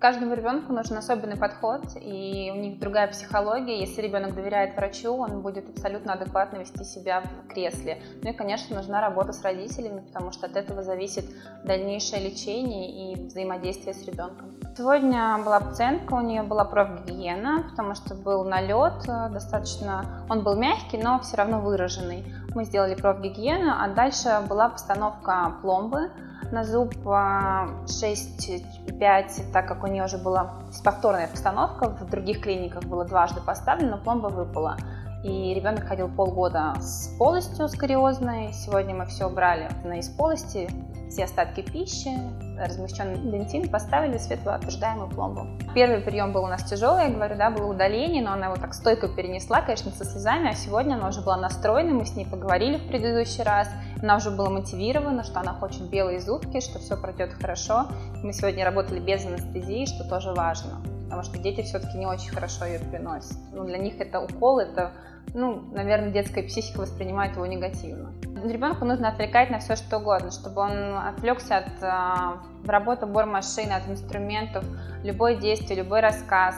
Каждому ребенку нужен особенный подход, и у них другая психология. Если ребенок доверяет врачу, он будет абсолютно адекватно вести себя в кресле. Ну и, конечно, нужна работа с родителями, потому что от этого зависит дальнейшее лечение и взаимодействие с ребенком. Сегодня была пациентка, у нее была профгигиена, потому что был налет, э, достаточно, он был мягкий, но все равно выраженный. Мы сделали профгигиену, а дальше была постановка пломбы на зуб 6,5, так как у нее уже была повторная постановка, в других клиниках было дважды поставлено, пломба выпала. И ребенок ходил полгода с полостью скариозной. Сегодня мы все убрали на из полости, все остатки пищи, размещенный дентин, поставили светлоотверждаемую пломбу. Первый прием был у нас тяжелый, я говорю, да, было удаление, но она его так стойко перенесла, конечно, со слезами, а сегодня она уже была настроена, мы с ней поговорили в предыдущий раз, она уже была мотивирована, что она хочет белые зубки, что все пройдет хорошо. Мы сегодня работали без анестезии, что тоже важно, потому что дети все-таки не очень хорошо ее переносят. Ну, для них это укол, это ну, наверное, детская психика воспринимает его негативно. Ребенку нужно отвлекать на все что угодно, чтобы он отвлекся от э, работы бормашины, от инструментов, любое действие, любой рассказ,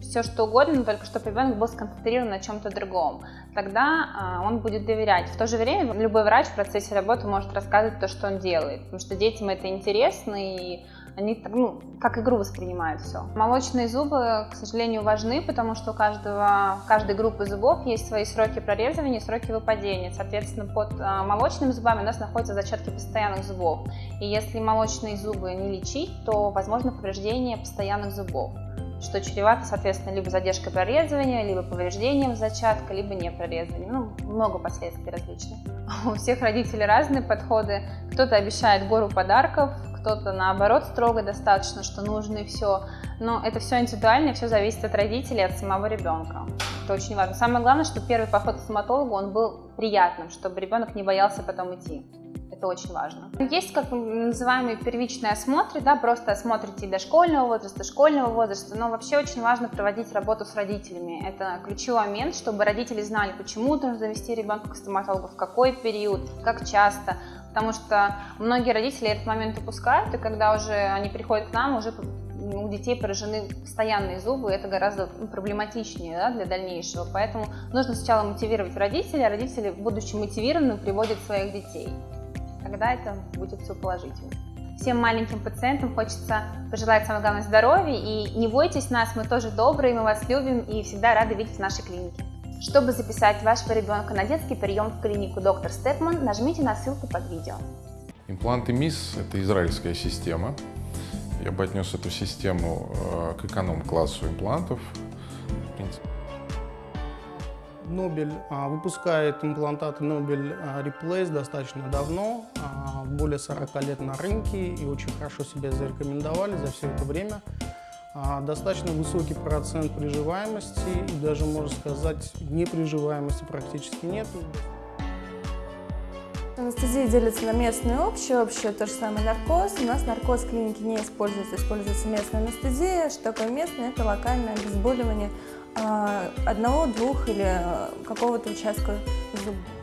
все что угодно, но только чтобы ребенок был сконцентрирован на чем-то другом. Тогда э, он будет доверять. В то же время любой врач в процессе работы может рассказывать то, что он делает, потому что детям это интересно и они ну, как игру воспринимают все. Молочные зубы, к сожалению, важны, потому что у каждого, каждой группы зубов есть свои сроки прорезывания, сроки выпадения. Соответственно, под а, молочными зубами у нас находятся зачатки постоянных зубов. И если молочные зубы не лечить, то возможно повреждение постоянных зубов что чревато, соответственно, либо задержкой прорезывания, либо повреждением зачатка, либо не прорезыванием. Ну, много последствий различных. У всех родителей разные подходы. Кто-то обещает гору подарков, кто-то наоборот строго достаточно, что нужно и все. Но это все индивидуально, все зависит от родителей, от самого ребенка. Это очень важно. Самое главное, что первый поход к стоматологу, он был приятным, чтобы ребенок не боялся потом идти. Это очень важно. Есть как называемые первичные осмотры, да, просто осмотрите дошкольного возраста, школьного возраста, но вообще очень важно проводить работу с родителями. Это ключевой момент, чтобы родители знали, почему нужно завести ребенка к стоматологу, в какой период, как часто, потому что многие родители этот момент упускают, и когда уже они приходят к нам, уже у детей поражены постоянные зубы, это гораздо ну, проблематичнее да, для дальнейшего. Поэтому нужно сначала мотивировать родителей, а родители, будучи мотивированы, приводят своих детей. Тогда это будет все положительно. Всем маленьким пациентам хочется пожелать самое главное здоровья и не бойтесь нас, мы тоже добрые, мы вас любим и всегда рады видеть в нашей клинике. Чтобы записать вашего ребенка на детский прием в клинику доктор Степман, нажмите на ссылку под видео. Импланты МИС – это израильская система. Я бы отнес эту систему э, к эконом-классу имплантов. Нобель а, выпускает имплантаты Нобель а, Replace достаточно давно, а, более 40 лет на рынке и очень хорошо себя зарекомендовали за все это время. Достаточно высокий процент приживаемости и даже, можно сказать, неприживаемости практически нет. Анестезия делится на местную и общую. Общую то же самое наркоз. У нас наркоз в клинике не используется, используется местная анестезия. Что такое местная? Это локальное обезболивание одного, двух или какого-то участка зуба.